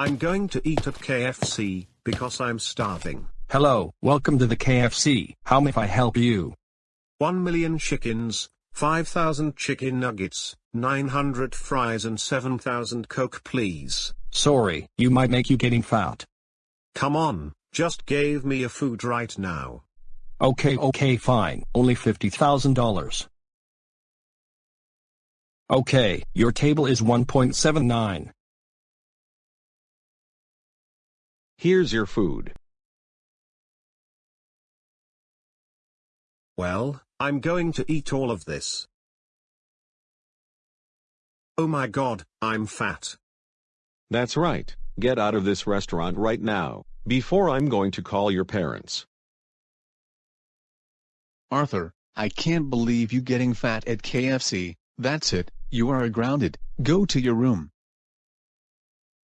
I'm going to eat at KFC, because I'm starving. Hello, welcome to the KFC. How may I help you? 1 million chickens, 5,000 chicken nuggets, 900 fries and 7,000 coke please. Sorry, you might make you getting fat. Come on, just gave me a food right now. Okay okay fine, only $50,000. Okay, your table is 1.79. Here's your food. Well, I'm going to eat all of this. Oh my god, I'm fat. That's right. Get out of this restaurant right now, before I'm going to call your parents. Arthur, I can't believe you getting fat at KFC. That's it, you are grounded. Go to your room.